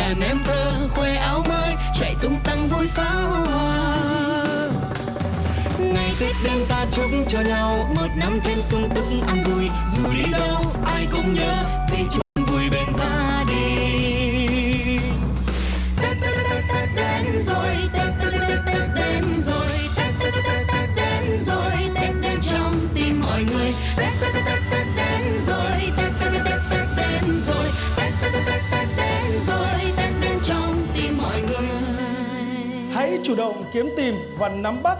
đàn em thơ khoe áo mới, chạy tung tăng vui pháo hoa. Ngày tết đêm ta chúc cho nhau, một năm thêm sung túc ăn vui. Dù đi đâu, ai cũng nhớ Hãy chủ động kiếm tìm và nắm bắt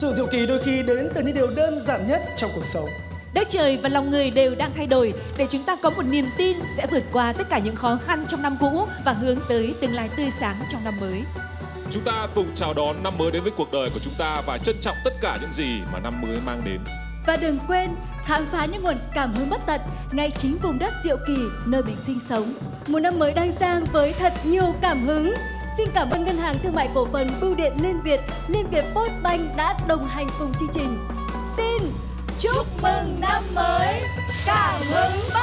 Sự diệu kỳ đôi khi đến từ những điều đơn giản nhất trong cuộc sống Đất trời và lòng người đều đang thay đổi để chúng ta có một niềm tin sẽ vượt qua tất cả những khó khăn trong năm cũ và hướng tới tương lai tươi sáng trong năm mới. Chúng ta cùng chào đón năm mới đến với cuộc đời của chúng ta và trân trọng tất cả những gì mà năm mới mang đến. Và đừng quên khám phá những nguồn cảm hứng bất tận ngay chính vùng đất Diệu Kỳ nơi mình sinh sống. Một năm mới đang sang với thật nhiều cảm hứng. Xin cảm ơn Ngân hàng Thương mại Cổ phần Bưu điện Liên Việt, Liên Việt Postbank đã đồng hành cùng chương trình. Xin chúc mừng năm mới cảm hứng!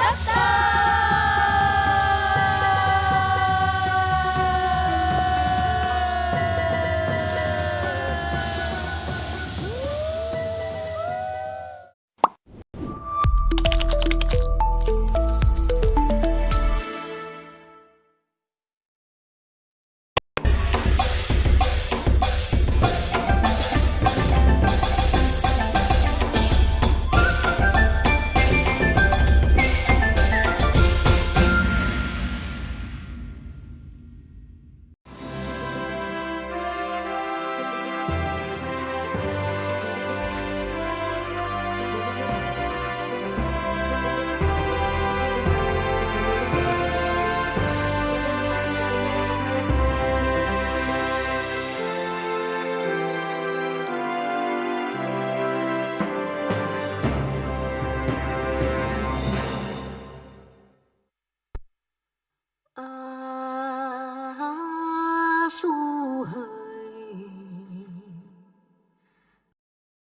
诉。